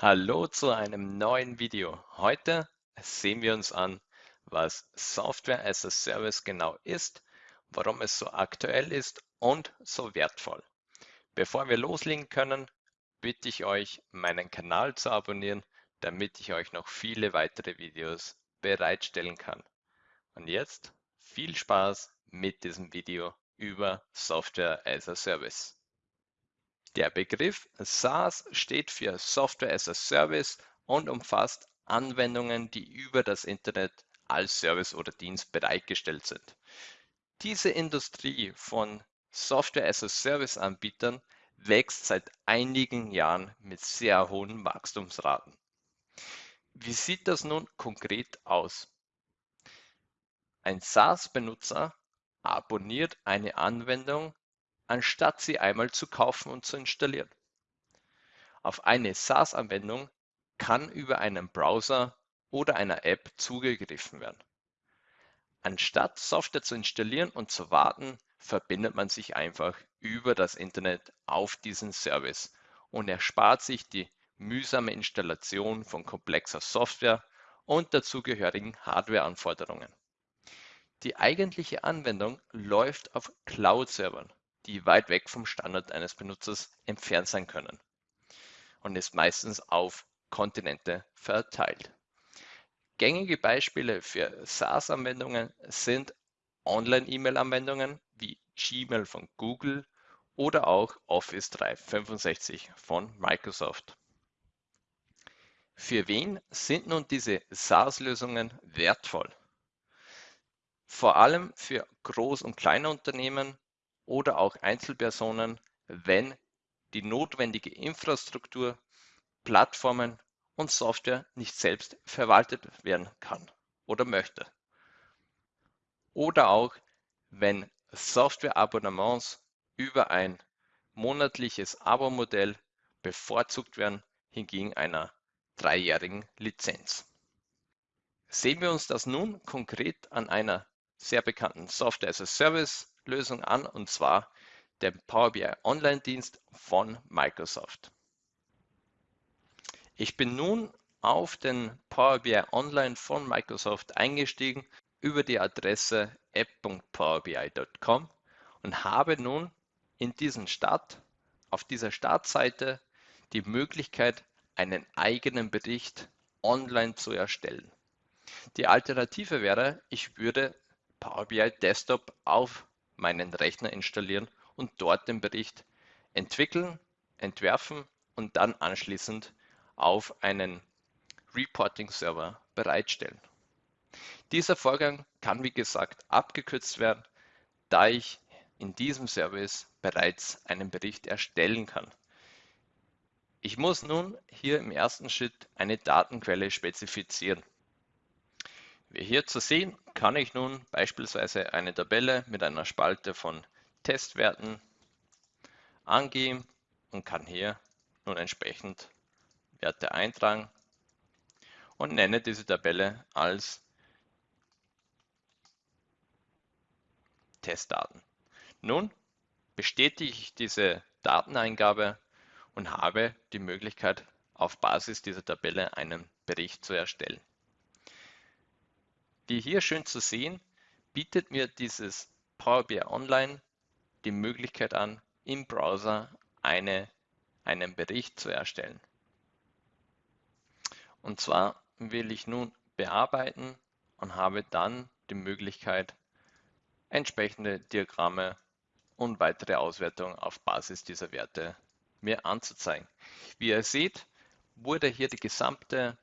Hallo zu einem neuen Video. Heute sehen wir uns an, was Software as a Service genau ist, warum es so aktuell ist und so wertvoll. Bevor wir loslegen können, bitte ich euch, meinen Kanal zu abonnieren, damit ich euch noch viele weitere Videos bereitstellen kann. Und jetzt viel Spaß mit diesem Video über Software as a Service. Der Begriff SaaS steht für Software as a Service und umfasst Anwendungen, die über das Internet als Service oder Dienst bereitgestellt sind. Diese Industrie von Software as a Service Anbietern wächst seit einigen Jahren mit sehr hohen Wachstumsraten. Wie sieht das nun konkret aus? Ein SaaS-Benutzer abonniert eine Anwendung anstatt sie einmal zu kaufen und zu installieren. Auf eine SaaS-Anwendung kann über einen Browser oder einer App zugegriffen werden. Anstatt Software zu installieren und zu warten, verbindet man sich einfach über das Internet auf diesen Service und erspart sich die mühsame Installation von komplexer Software und dazugehörigen Hardware-Anforderungen. Die eigentliche Anwendung läuft auf Cloud-Servern die weit weg vom Standort eines Benutzers entfernt sein können und ist meistens auf Kontinente verteilt. Gängige Beispiele für SaaS-Anwendungen sind Online-E-Mail-Anwendungen wie Gmail von Google oder auch Office 365 von Microsoft. Für wen sind nun diese SaaS-Lösungen wertvoll? Vor allem für Groß- und kleine Unternehmen oder auch Einzelpersonen, wenn die notwendige Infrastruktur, Plattformen und Software nicht selbst verwaltet werden kann oder möchte. Oder auch, wenn Softwareabonnements über ein monatliches Abo-Modell bevorzugt werden hingegen einer dreijährigen Lizenz. Sehen wir uns das nun konkret an einer sehr bekannten Software as a Service Lösung an, und zwar den Power BI Online-Dienst von Microsoft. Ich bin nun auf den Power BI Online von Microsoft eingestiegen über die Adresse app.powerbi.com und habe nun in diesem Start, auf dieser Startseite die Möglichkeit, einen eigenen Bericht online zu erstellen. Die Alternative wäre, ich würde Power BI Desktop auf meinen Rechner installieren und dort den Bericht entwickeln, entwerfen und dann anschließend auf einen Reporting-Server bereitstellen. Dieser Vorgang kann wie gesagt abgekürzt werden, da ich in diesem Service bereits einen Bericht erstellen kann. Ich muss nun hier im ersten Schritt eine Datenquelle spezifizieren. Wie hier zu sehen, kann ich nun beispielsweise eine Tabelle mit einer Spalte von Testwerten angeben und kann hier nun entsprechend Werte eintragen und nenne diese Tabelle als Testdaten. Nun bestätige ich diese Dateneingabe und habe die Möglichkeit, auf Basis dieser Tabelle einen Bericht zu erstellen. Wie hier schön zu sehen, bietet mir dieses Power BI Online die Möglichkeit an, im Browser eine, einen Bericht zu erstellen. Und zwar will ich nun bearbeiten und habe dann die Möglichkeit, entsprechende Diagramme und weitere Auswertungen auf Basis dieser Werte mir anzuzeigen. Wie ihr seht, wurde hier die gesamte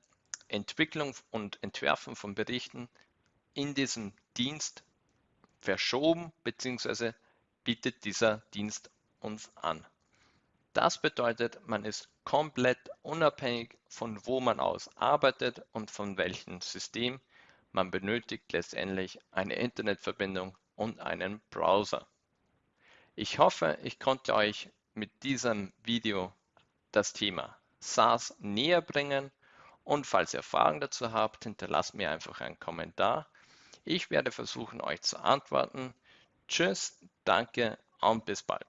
Entwicklung und Entwerfen von Berichten in diesem Dienst verschoben bzw. bietet dieser Dienst uns an. Das bedeutet, man ist komplett unabhängig von wo man aus arbeitet und von welchem System. Man benötigt letztendlich eine Internetverbindung und einen Browser. Ich hoffe, ich konnte euch mit diesem Video das Thema SaaS näher bringen und falls ihr Fragen dazu habt, hinterlasst mir einfach einen Kommentar. Ich werde versuchen, euch zu antworten. Tschüss, danke und bis bald.